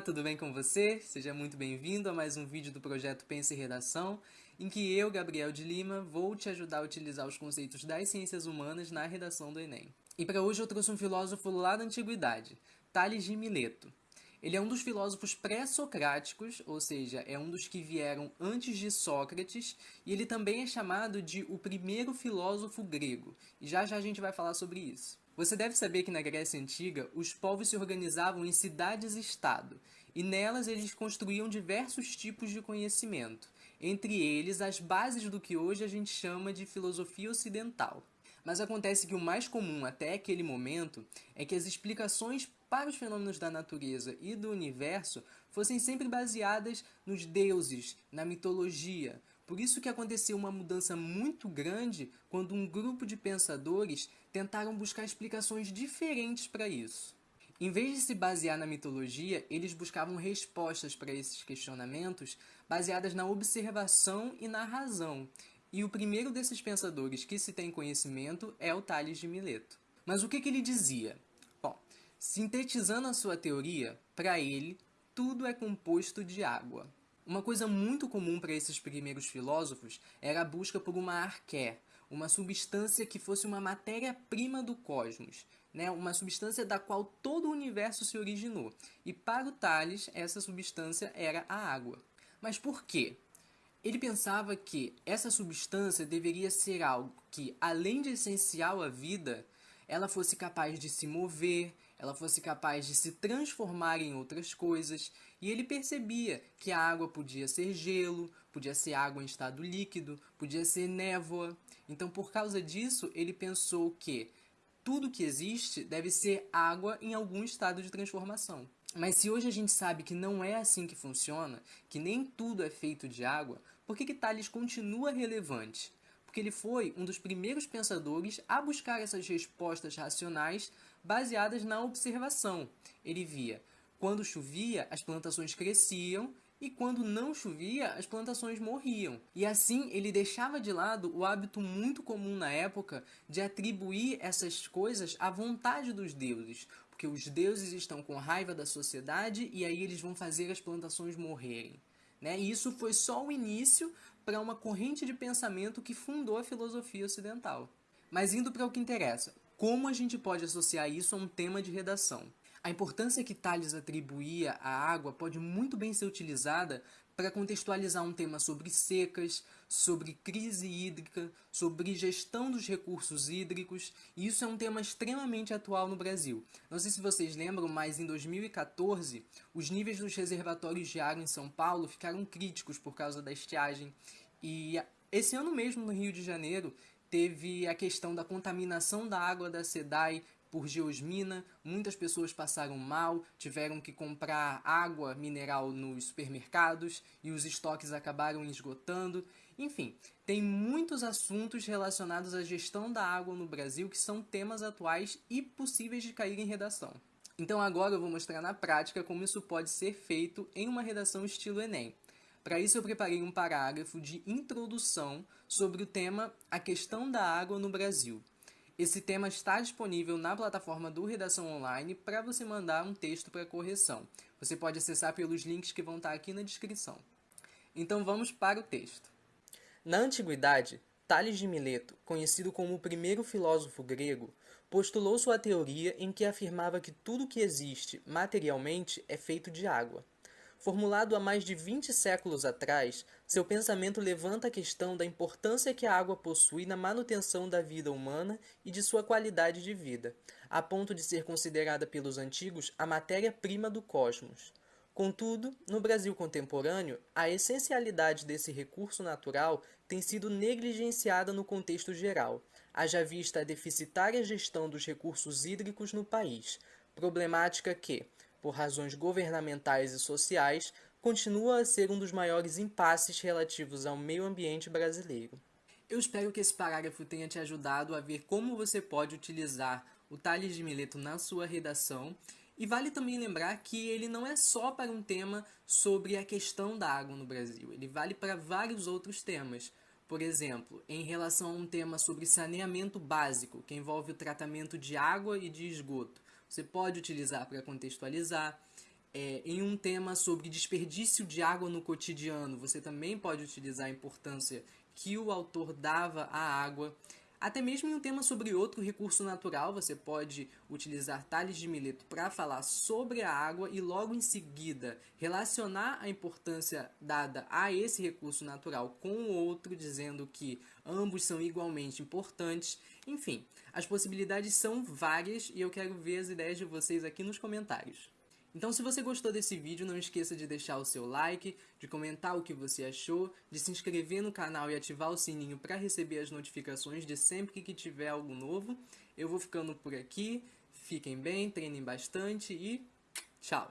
tudo bem com você? Seja muito bem-vindo a mais um vídeo do projeto Pense em Redação, em que eu, Gabriel de Lima, vou te ajudar a utilizar os conceitos das ciências humanas na redação do Enem. E para hoje eu trouxe um filósofo lá da antiguidade, Tales de Mileto. Ele é um dos filósofos pré-socráticos, ou seja, é um dos que vieram antes de Sócrates, e ele também é chamado de o primeiro filósofo grego. E já já a gente vai falar sobre isso. Você deve saber que na Grécia Antiga, os povos se organizavam em cidades-estado, e nelas eles construíam diversos tipos de conhecimento, entre eles as bases do que hoje a gente chama de filosofia ocidental. Mas acontece que o mais comum até aquele momento é que as explicações para os fenômenos da natureza e do universo fossem sempre baseadas nos deuses, na mitologia, por isso que aconteceu uma mudança muito grande quando um grupo de pensadores tentaram buscar explicações diferentes para isso. Em vez de se basear na mitologia, eles buscavam respostas para esses questionamentos baseadas na observação e na razão. E o primeiro desses pensadores que se tem conhecimento é o Tales de Mileto. Mas o que, que ele dizia? Bom, sintetizando a sua teoria, para ele, tudo é composto de água. Uma coisa muito comum para esses primeiros filósofos era a busca por uma arqué, uma substância que fosse uma matéria-prima do cosmos, né? uma substância da qual todo o universo se originou. E para o Tales, essa substância era a água. Mas por quê? Ele pensava que essa substância deveria ser algo que, além de essencial à vida, ela fosse capaz de se mover, ela fosse capaz de se transformar em outras coisas, e ele percebia que a água podia ser gelo, podia ser água em estado líquido, podia ser névoa. Então, por causa disso, ele pensou que tudo que existe deve ser água em algum estado de transformação. Mas se hoje a gente sabe que não é assim que funciona, que nem tudo é feito de água, por que, que Tales continua relevante? Porque ele foi um dos primeiros pensadores a buscar essas respostas racionais baseadas na observação. Ele via quando chovia, as plantações cresciam e quando não chovia, as plantações morriam. E assim ele deixava de lado o hábito muito comum na época de atribuir essas coisas à vontade dos deuses, porque os deuses estão com raiva da sociedade e aí eles vão fazer as plantações morrerem. Né? E isso foi só o início para uma corrente de pensamento que fundou a filosofia ocidental. Mas indo para o que interessa, como a gente pode associar isso a um tema de redação? A importância que Tales atribuía à água pode muito bem ser utilizada para contextualizar um tema sobre secas, sobre crise hídrica, sobre gestão dos recursos hídricos, e isso é um tema extremamente atual no Brasil. Não sei se vocês lembram, mas em 2014, os níveis dos reservatórios de água em São Paulo ficaram críticos por causa da estiagem, e esse ano mesmo, no Rio de Janeiro, teve a questão da contaminação da água da SEDAI por geosmina, muitas pessoas passaram mal, tiveram que comprar água mineral nos supermercados e os estoques acabaram esgotando. Enfim, tem muitos assuntos relacionados à gestão da água no Brasil que são temas atuais e possíveis de cair em redação. Então agora eu vou mostrar na prática como isso pode ser feito em uma redação estilo Enem. Para isso eu preparei um parágrafo de introdução sobre o tema A questão da água no Brasil. Esse tema está disponível na plataforma do Redação Online para você mandar um texto para correção. Você pode acessar pelos links que vão estar aqui na descrição. Então vamos para o texto. Na antiguidade, Tales de Mileto, conhecido como o primeiro filósofo grego, postulou sua teoria em que afirmava que tudo que existe materialmente é feito de água. Formulado há mais de 20 séculos atrás, seu pensamento levanta a questão da importância que a água possui na manutenção da vida humana e de sua qualidade de vida, a ponto de ser considerada pelos antigos a matéria-prima do cosmos. Contudo, no Brasil contemporâneo, a essencialidade desse recurso natural tem sido negligenciada no contexto geral, haja vista a deficitária gestão dos recursos hídricos no país, problemática que, por razões governamentais e sociais, continua a ser um dos maiores impasses relativos ao meio ambiente brasileiro. Eu espero que esse parágrafo tenha te ajudado a ver como você pode utilizar o Tales de Mileto na sua redação e vale também lembrar que ele não é só para um tema sobre a questão da água no Brasil, ele vale para vários outros temas. Por exemplo, em relação a um tema sobre saneamento básico, que envolve o tratamento de água e de esgoto. Você pode utilizar para contextualizar. É, em um tema sobre desperdício de água no cotidiano, você também pode utilizar a importância que o autor dava à água. Até mesmo em um tema sobre outro recurso natural, você pode utilizar Tales de Mileto para falar sobre a água e logo em seguida relacionar a importância dada a esse recurso natural com o outro, dizendo que ambos são igualmente importantes. Enfim, as possibilidades são várias e eu quero ver as ideias de vocês aqui nos comentários. Então se você gostou desse vídeo, não esqueça de deixar o seu like, de comentar o que você achou, de se inscrever no canal e ativar o sininho para receber as notificações de sempre que tiver algo novo. Eu vou ficando por aqui, fiquem bem, treinem bastante e tchau!